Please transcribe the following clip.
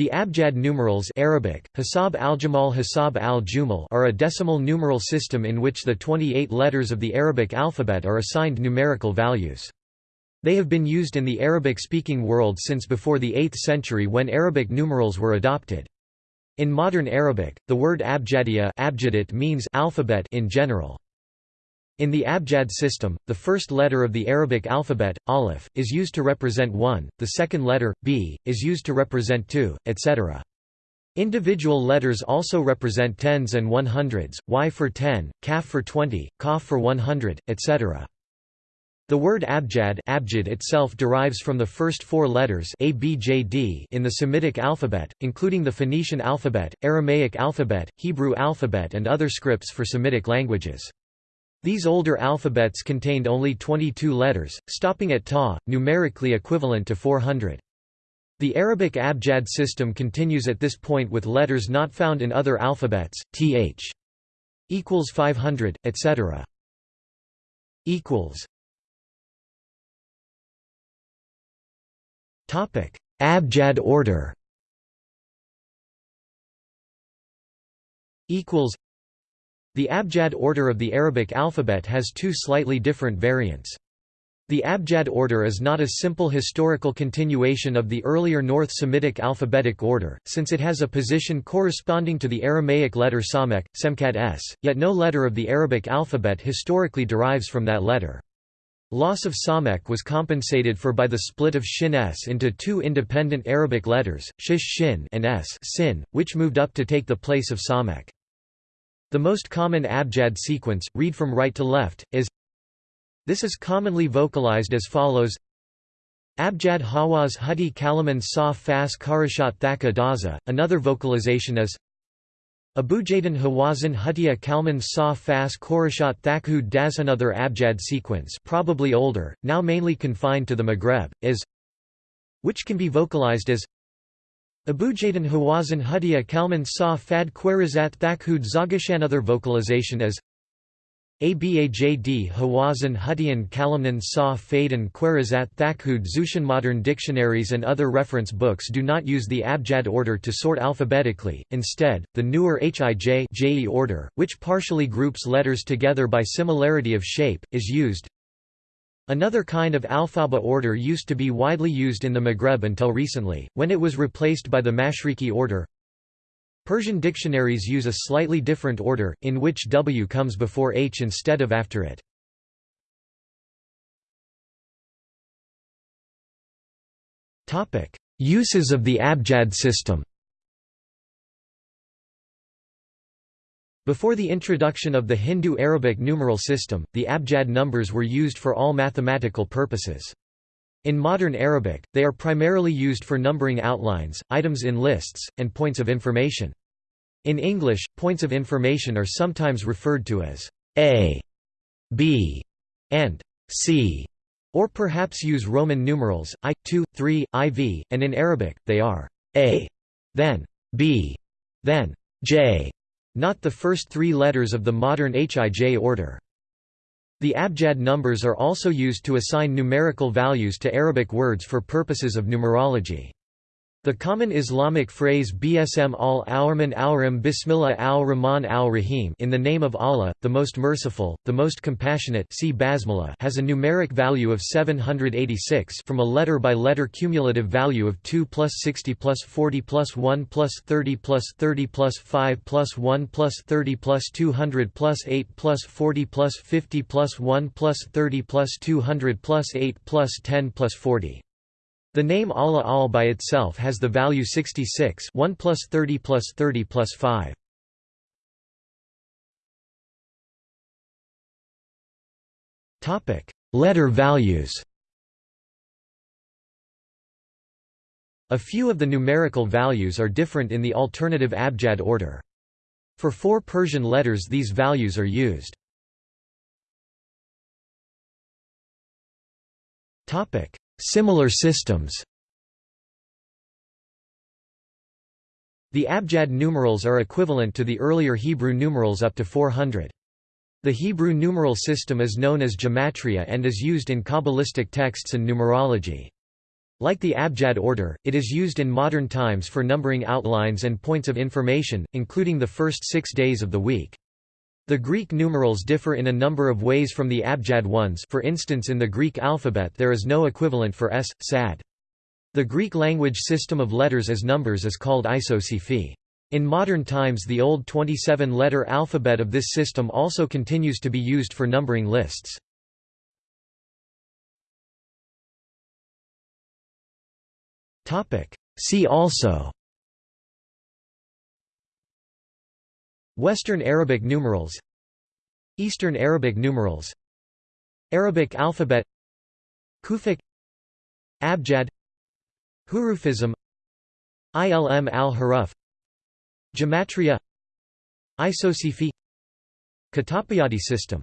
The Abjad numerals Arabic, Hisab al-Jamal Hisab al are a decimal numeral system in which the 28 letters of the Arabic alphabet are assigned numerical values. They have been used in the Arabic-speaking world since before the 8th century when Arabic numerals were adopted. In modern Arabic, the word abjadiya abjadit means alphabet in general. In the Abjad system, the first letter of the Arabic alphabet, aleph, is used to represent 1, the second letter, b, is used to represent 2, etc. Individual letters also represent tens and one hundreds, y for 10, kaf for 20, kaf for 100, etc. The word abjad abjad itself derives from the first four letters ABJD in the Semitic alphabet, including the Phoenician alphabet, Aramaic alphabet, Hebrew alphabet and other scripts for Semitic languages. These older alphabets contained only 22 letters, stopping at ta, numerically equivalent to 400. The Arabic abjad system continues at this point with letters not found in other alphabets, th equals 500, etc. equals Topic: Abjad order. Equals the Abjad order of the Arabic alphabet has two slightly different variants. The Abjad order is not a simple historical continuation of the earlier North Semitic alphabetic order, since it has a position corresponding to the Aramaic letter Samek, Semkat s, yet no letter of the Arabic alphabet historically derives from that letter. Loss of Samek was compensated for by the split of Shin s into two independent Arabic letters, Shish Shin and s sin, which moved up to take the place of Samek. The most common abjad sequence, read from right to left, is This is commonly vocalized as follows Abjad Hawaz Hudi Kalaman Sa Fas Karashat Thaka Daza. Another vocalization is Abujadan Hawazin Hutia Kalman Sa Fas Korashat Thakhud Das. Another abjad sequence probably older, now mainly confined to the Maghreb, is which can be vocalized as Abujadan Hawazin Hudia Kalman Sa Fad Kwerizat Thakhud Zagashan Other vocalization as Abajd Hawazin Hutian Kalamnan Sa Fadan Kwerizat Thakhud Zushan Modern dictionaries and other reference books do not use the abjad order to sort alphabetically, instead, the newer Hij order, which partially groups letters together by similarity of shape, is used. Another kind of alphaba order used to be widely used in the Maghreb until recently, when it was replaced by the Mashriqi order. Persian dictionaries use a slightly different order, in which W comes before H instead of after it. Uses of the Abjad system Before the introduction of the Hindu-Arabic numeral system, the abjad numbers were used for all mathematical purposes. In modern Arabic, they are primarily used for numbering outlines, items in lists, and points of information. In English, points of information are sometimes referred to as A, B, and C, or perhaps use Roman numerals, I, 2, 3, IV, and in Arabic, they are A, then B, then J, not the first three letters of the modern Hij order. The abjad numbers are also used to assign numerical values to Arabic words for purposes of numerology. The common Islamic phrase Bsm al-Awrman Awrim Bismillah al-Rahman al-Rahim in the name of Allah, the most merciful, the most compassionate see Basmala has a numeric value of 786 from a letter-by-letter -letter cumulative value of 2 plus 60 plus 40 plus 1 plus 30 plus 30 plus 5 plus 1 plus 30 plus 200 plus 8 plus 40 plus 50 plus 1 plus 30 plus 200 plus 8 plus 10 plus 40. The name Allah al by itself has the value 66 1 plus 30 plus 30 plus 5. Letter values A few of the numerical values are different in the alternative abjad order. For four Persian letters these values are used. Similar systems The Abjad numerals are equivalent to the earlier Hebrew numerals up to 400. The Hebrew numeral system is known as gematria and is used in Kabbalistic texts and numerology. Like the Abjad order, it is used in modern times for numbering outlines and points of information, including the first six days of the week. The Greek numerals differ in a number of ways from the Abjad ones for instance in the Greek alphabet there is no equivalent for s, sad. The Greek language system of letters as numbers is called isopsephy. In modern times the old 27-letter alphabet of this system also continues to be used for numbering lists. See also Western Arabic numerals Eastern Arabic numerals Arabic alphabet Kufic Abjad Hurufism Ilm al-Huruf Gematria Isopsephy Katapayadi system